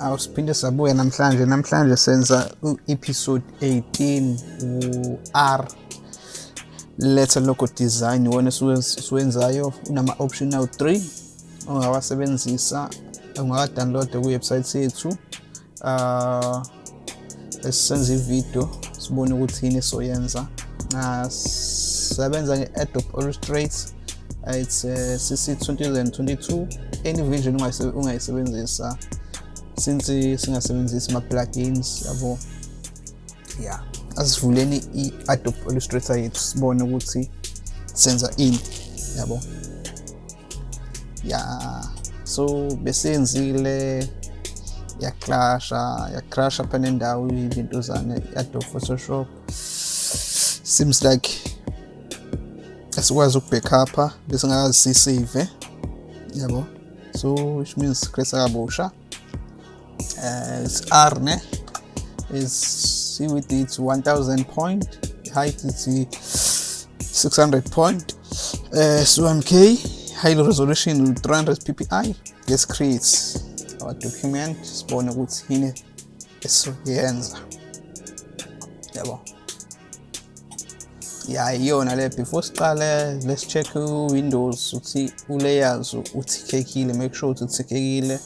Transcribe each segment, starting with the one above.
awusiphinde sabuya namhlanje namhlanje senza u-episode 18 u-r. Letter logo design. Iwona siwenzayo unama-option awu-3 ongawasebenzisa ungaka-download kuwebsite yethu. Uh, esisenza ividiyo sibone ukuthi yini soyenza nasebenza nge-adobe illustrate it's uh, cc 2022 any version ungayisebenzisa since singasebenzisi ama-plugins yabo. Yeah. Asivuleni i-adobe illustrator yethu sibone ukuthi senza ini yabo. Ya so besenzile yakrasha yakrasha phana nendawo izinto zane i-adobe photoshop. Seems like asikwazi ukubackupa bese ngakazi sisave yabo. So which means create kabusha uh, it's r ne? Is width it's 1000 point. Height it's 600 point. Uh, so 1k high resolution 300 ppi let's create our document ukuthi yini esizoyenza yabo. Ya iyona le before siqale let's check windows ukuthi ulayers uthikekile make sure ukuthi uthikekile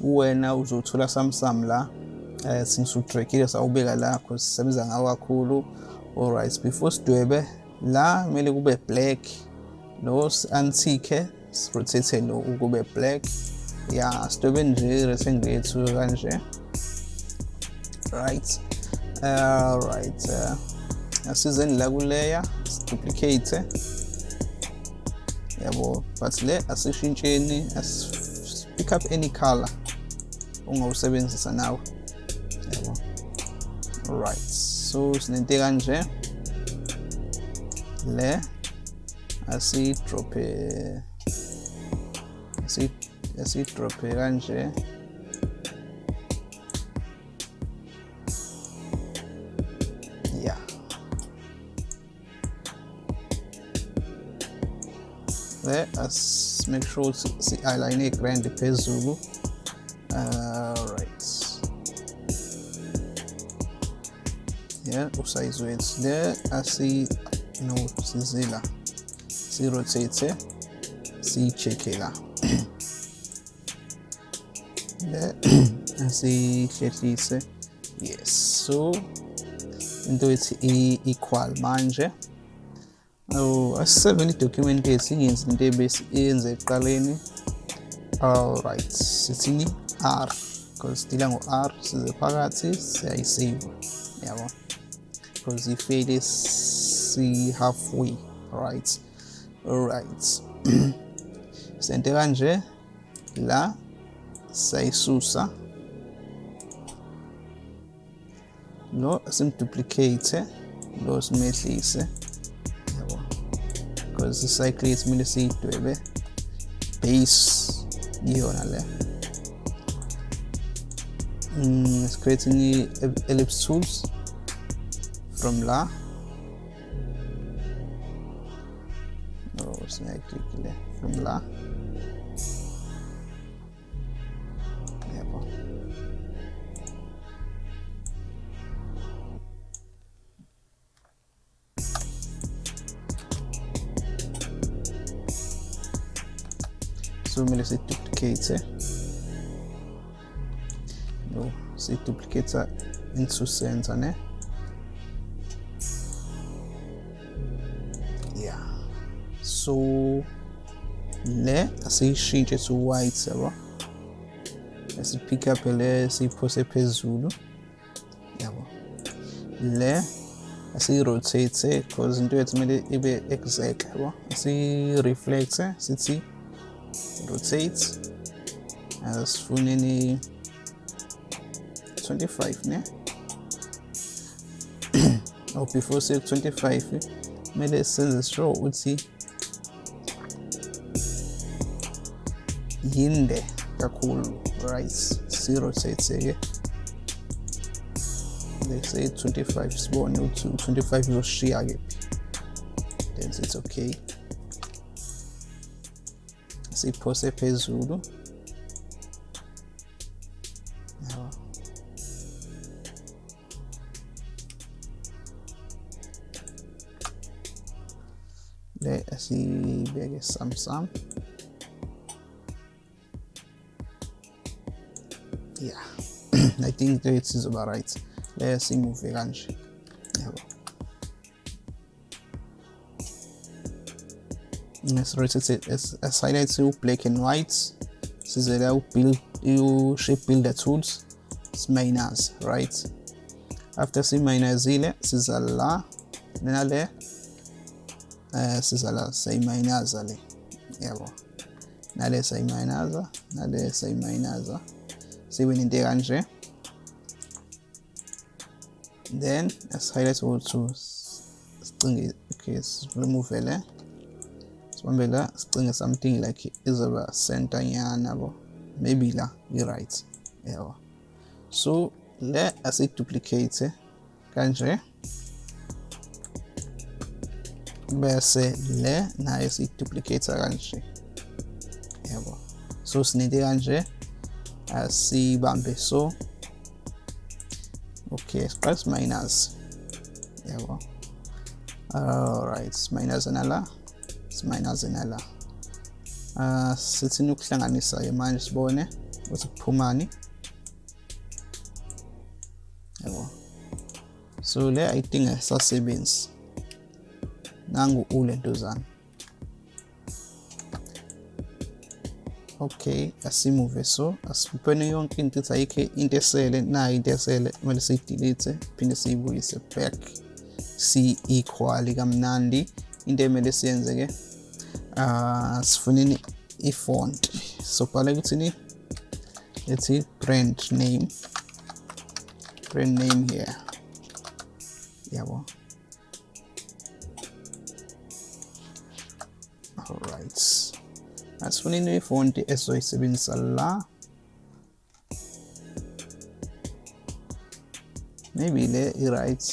wena uzothola samsam la eh singisudrekile sawubeka la because sisebenza ngawo kakhulu. Alright before sidwebe la kumele kube black lo antique rotate lo kube black. Ya sidwebe nje rectangle yethu kanje. Right uh, right uh, asizeni la kuleya duplicate yabo but le asishintsheni as pick up any color. Ongawusebenzisa nawe. Yabo alright so sinento kanje. Le asidrophe asidrophe kanje. Yeah. Le as make sure si align grand phezulu uh, right yeah usize wethu le asi no sizila si rotate si check la le asihlehlise yes so into ethi equal manje. Oh asiseveni document yethu ingenzi into ebesiyenze ekuqaleni alright sithini r. Because sidila ngo-r size phakathi siyayisave yabo because ifele si-halfway right alright sente kanje la sayisusa lo simduplicate lo simehlise yabo because icycle yethu kumele siyidwebe base iyona le mm, it's creating ellipse tools from la. Oh singayiclick le from la siduplicate into center ne? Yeah. So le asiyishintshe to white yabo? Pick up le siyiphose phezulu yabo? Le asiyi-rotate because into yethu kumele ibe exact yabo? Asiyi-reflecte sithi rotate. Asifuneni 25 ne? Or before say 25 eh, kumele senze sure ukuthi yinde kakhulu right si-rotate ke let's say 25 sibone ukuthi 25 izoshiya kephi then it's okay. Siphose phezulu kibege samsam yeah i think this is about right let's remove the range Let's rotate it. As highlights you black and white. This is how build you shape build the tools. It's minus, right? After C minus ile, this is Allah. Then Allah siza la sayiminaza le yabo nale sayiminaza nale sayiminaza sibe nento kanje. Then as highlight also sicinge okay remove le sibambe la sicinge something like izoba center nyana bo maybe la i-right yabo. So le asiduplicate kanje bese le nayo siyiduplicate kanje. Yabo so sininte kanje. Asibambe so. Okay siqale siminus. Yabo alright minus nala siminus nala uh, sithini ukuhlanganisa manje sibone ukuthi kuphumani. Yabo so le i think asasebenzi nangu ulentozana okay asimuve. So asipene yonke into ithi ayikho into esele nayo into esele kumele siyidelete phinde siyibuyise back si-equal kamnandi. Into emele siyenze ke uh, sifuneni i-font. So bhala ukuthini ethi brand name. Brand name here. Yabo. Alright asifuneni ifonti esoyisebenzisa la maybe le i-right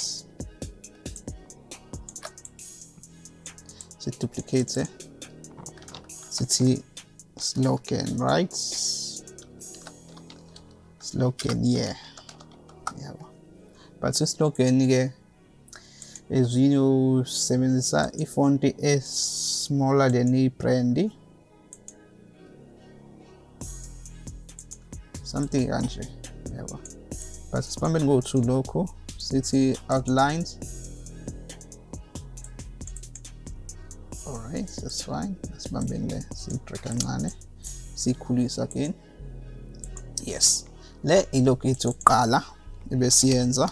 siduplicate eh? sithi slogan right slogan yeah. Yabo but islogan ke ezwini usebenzisa ifonti e-smaller than i-brand something kanje yabo but sibambeni go-to lokhu sithi outlines. Alright that's fine. Sibambeni le siyidrag kancane siyikhulisa again. Yes. Le ilokhu yethu yokuqala ebesiyenza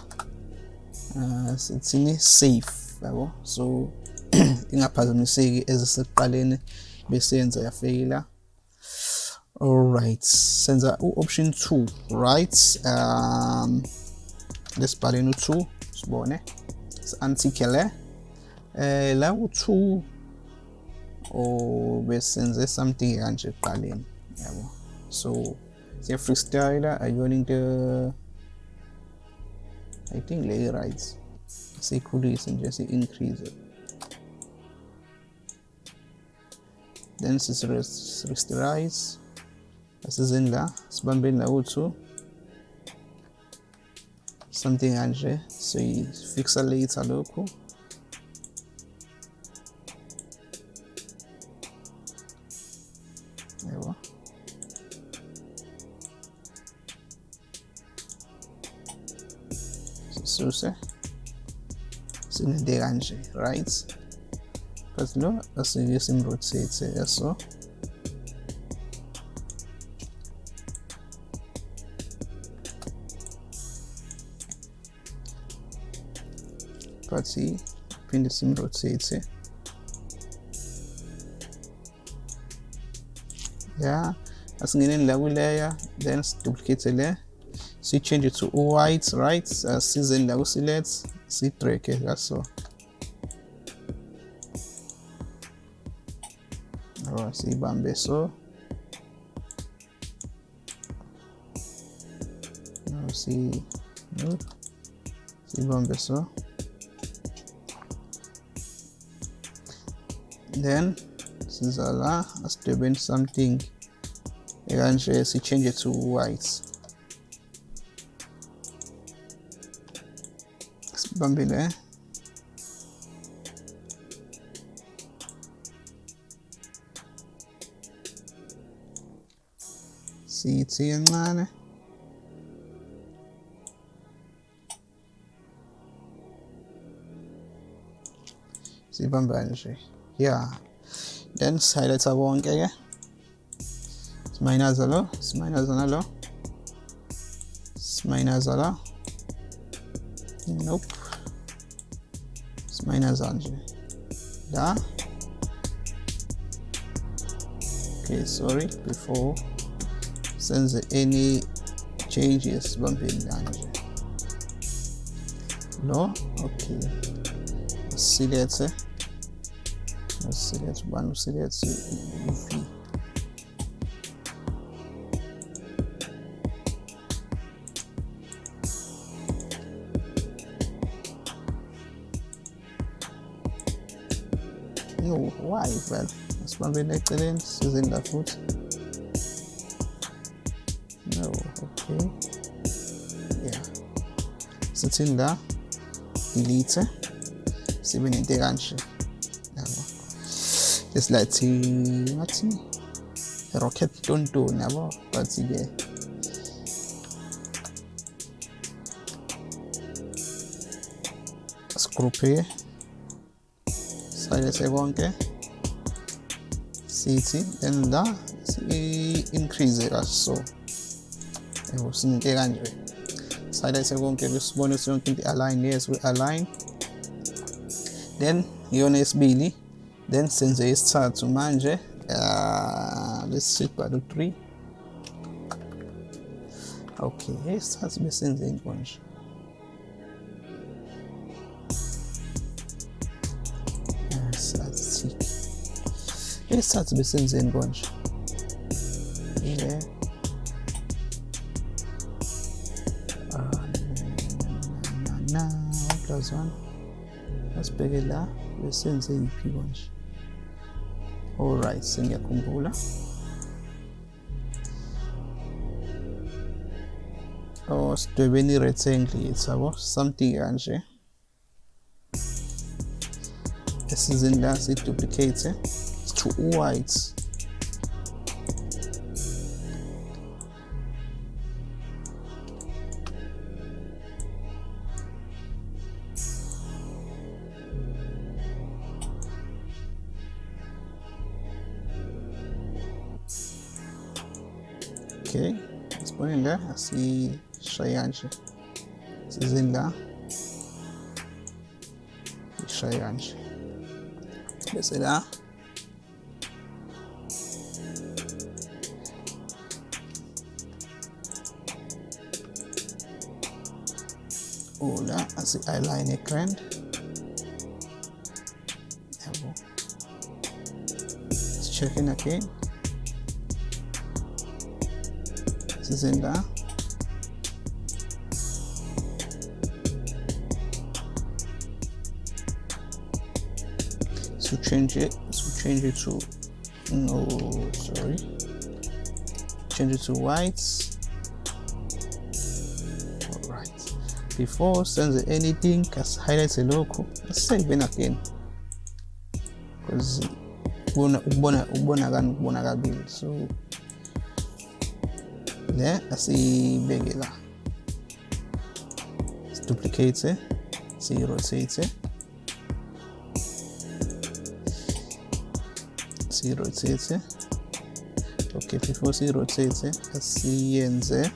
uh, sithini safe yabo so ingaphazamiseki ezisekuqaleni yafeyila. Alright senza u-option 2 right? Um lesibhaleni u-2 sibone. Si-antike le eh la u-2 or besenze something kanje ekuqaleni yabo. So siya freestyle ayona into I think le right siyikhulise nje si-increase then sisi-rasterize asizeni la sibambeni la u-2 something kanje siyifixa later lokhu yabo sisuse sinende kanje right but lo asike simrotate yaso but phinde simrotate yeah asingeneni la kwi-layer then siduplicate le. Si-change it to white right? Asizeni la ku-select si-drag kaso or siyibambe so Now see no, siyibambe so then siza la asidwebeni something. Ekanje si-change it to white. Sibambile eh? sie ziehen meine. Sie waren Banshee. Ja. Dann Silent Sabon Gege. Smaina Zalo. Smaina Zanalo. Smaina Zala. Nope. Smaina Zanji. Da. Okay, sorry, before. Senze any changes sibambeni kanje lo okay. Silethe silethe ubani usilethe uv no why vele asibambeni sizeni la futhi No, okay. Ja. Sitzen da. Elite. Sie bin integransche. Das letzte, was Rocket don't do, never, but sie Gruppe silence konke cc and the increase also sithi then la si-increase kaso yabo sininte kanje sayilese konke sibone yonke into align yes we align. Then iyona yesibili then senze isithathu manje uh, let's sit the 3 okay isithathu besenzeni konje isithathu besenzeni konje ile one asibheke la besenze yiphi konje alright sengiyakhumbula. Oh sidwebeni i-rectangle yethu yabo something kanje. Esizini la siyiduplicate eh? to white nje asishayaje sizinda ishayanje bese la oder asi align grand yabo let's check in again la so change it. So change it to no sorry. Change it to white. All right before senze anything kasi highlight lokhu save again because ukubona ukubona ukubona kani ukubona kabili so né? Eh. asiyibeke la siduplicate siyirotate siyirotate okay before siyirotate asiyenze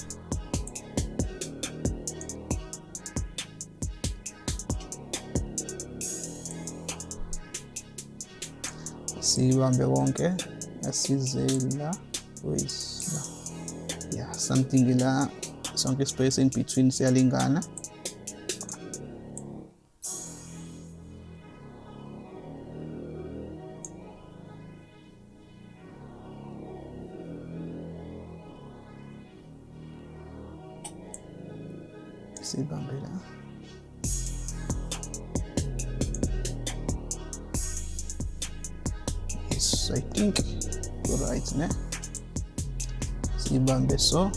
siyibambe konke asizela wesi something la sonke space in between siyalingana sibambe la yes i think right ne Iban besok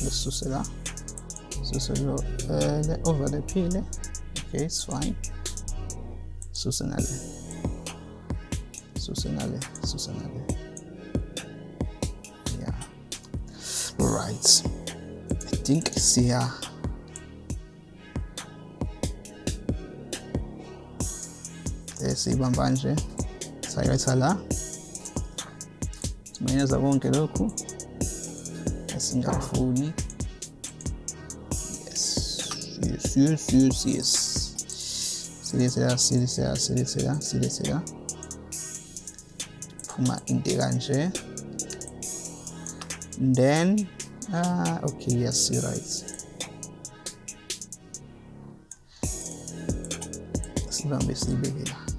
adesso. Se la suselo uh, le over le pile ok it's fine. Susenale susenale susenale yeah. Right i think sia here siya siyibamba nje sayetha la simenyeza konke lokhu. Esingafuni yes yes yes yes. Silethela silethela silethela silethela phuma into kanje then ah okay yes you're right. Sibambe siyibeke la. yes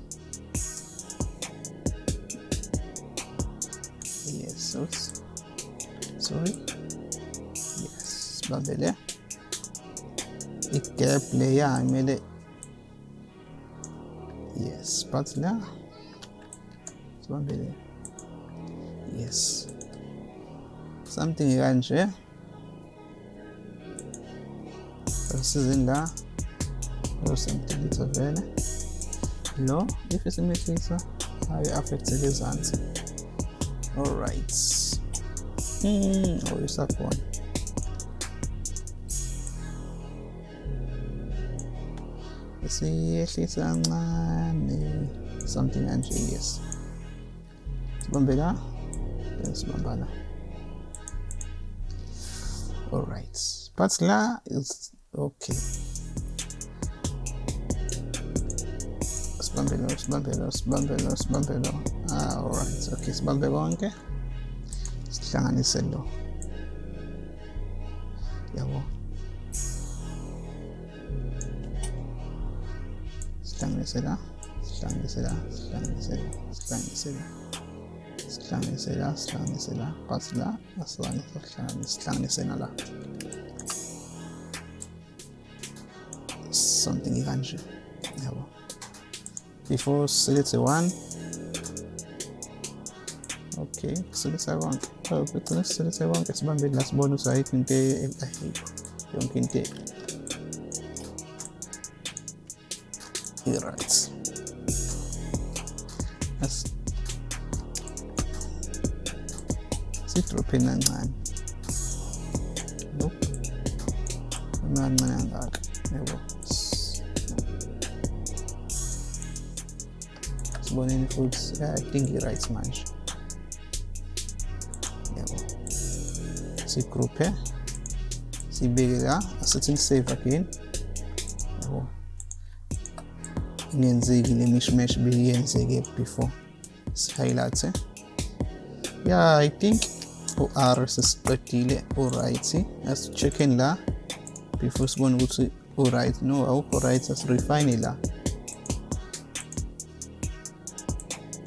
yes sibambe le i-gap leya kumele yes but la sibambe le yes. Something kanje asizini la lo semtilitha vele lo if isimehlisa ayo affecteke ezansi alright mm, oh isakhona siyehlisa something kanje yes sibambe la sibamba la alright but la is okay. Sibambe lo sibambe lo sibambe lo sibambe lo ah alright okay sibambe konke sihlanganise lo. Yabo sihlanganise la sihlanganise la sihlanganise la sihlanganise la sihlanganise la sihlanganise la but la asihlanganise sihlanganise sihlanganise na la something kanje yabo before select one. Okay kuselekta konke oh begcina siselekte konke sibambeni la sibone ukuthi ayikho into ayikho yonke into i-right As sidropheni kancane nope kancane kangaka yabo siboneni futhi i think i-right manje yabo sigroupe siyibeke la asithi save again ingenzeki le mishmash beyenzeke before. Si-highlight yeah i think u-r sesiqedile u-right. Asi-check-en la before sibone ukuthi u-right no awukho right asirefine la.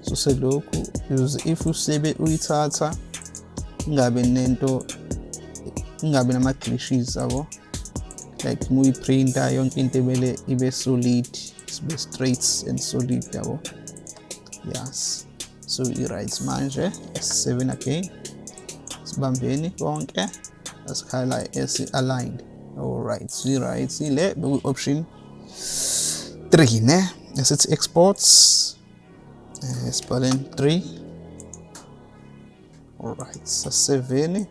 Suselokhu if usebe uyithatha ingabe nento ingabe nama-glitches yabo? Like muyi-printer yonke into emele ibe solid. Straight and solid yabo yes. So he writes manje s7 again. Sibambeni konke asikhala esi-aligned alright so i-right ile beku-option 3 ne? Esithi exports. Uh, sibhaleni 3 alright sa-7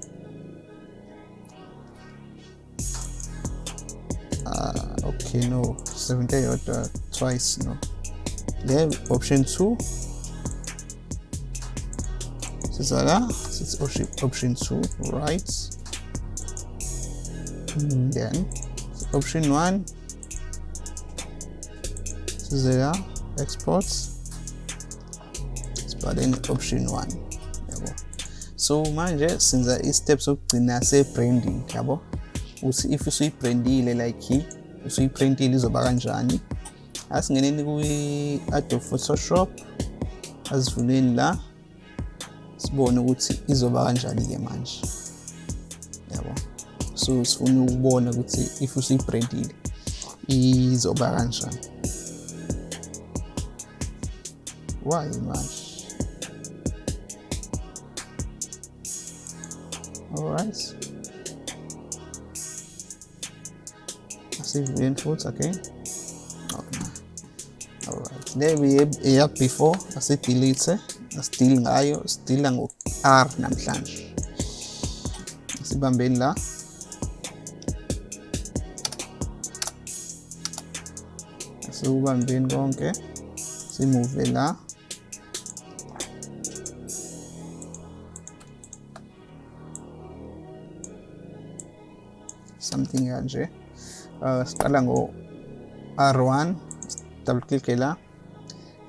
uh, okay no. 70 thrice now they have option 2 Zara, this option, option 2 right and hmm, then. Option 1 Zara? Exports. But then option 1 yabo. So manje sinza i-steps okugcina sebranding yabo. Uthi if usuyibrandile like usuyiprintile izoba kanjani asingeneni kwi-adobe photoshop asivuleni la sibone ukuthi izoba kanjani-ke manje. Yabo? So sifuna ukubona ukuthi if usuyibrandile izoba kanjani. Why manje? All right. Asivuleni futhi again okay? Alright le eya before asidelete asidili ngayo sidila ngo-r namhlanje. Sibambeni la. Sikubambeni konke simuve la. Something kanje. Uh, siqala ngo R1 double click la.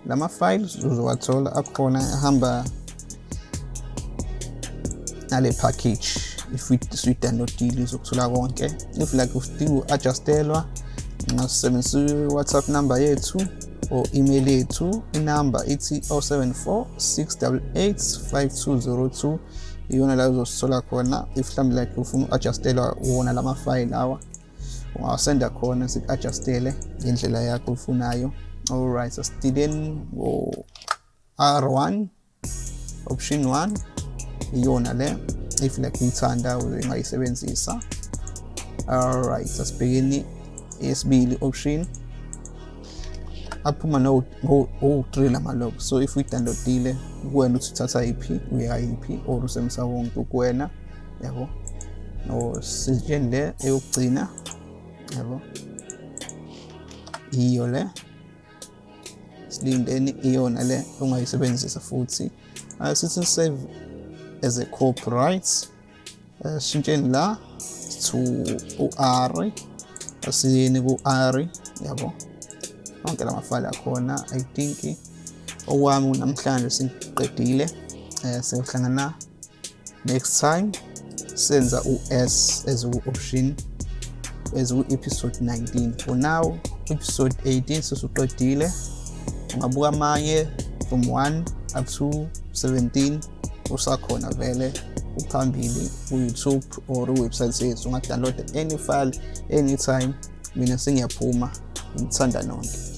Lama files uzowathola akhona ahamba nale package if uyi-downloadile uzokuthola konke. If like udinga u-adjustelwa ngasebenzisa i-whatsapp number yethu or email yethu inamba ithi 074 688 5202 iyona la uzosithola khona if mhlawumbe like ufuna uku-adjustelwa wona lama file lawa ungawasenda khona siku-adjustele ngendlela yakho ofunayo alright asidileni ngo-r1 option 1 iyona le if like uyithanda ungayisebenzisa alright asibhekeni yesibili option. Aphuma no-3 lamalog so if uyi-downloadile kuwena uthi uthatha iphi uya yiphi or usebenzisa wonke kuwena yabo nositsheni le eyokugcina yabo iyo le. Silindeni iyona le ongayisebenzisa futhi. Sithi save as a copyright sishintsheni la to u-r asiyeni ku-r yabo? Onke lamafayile akhona i think okwami namhlanje siqedile eh siyohlangana next time. Senza u-s as u-option as u-episode 19 for now episode 18 sesiqedile ungabuka amanye from 1 up to 17 usakhona vele uphambili ku-youtube or iwebsite yethu ungadownload any file anytime. Mina sengiyaphuma ngithanda nonke.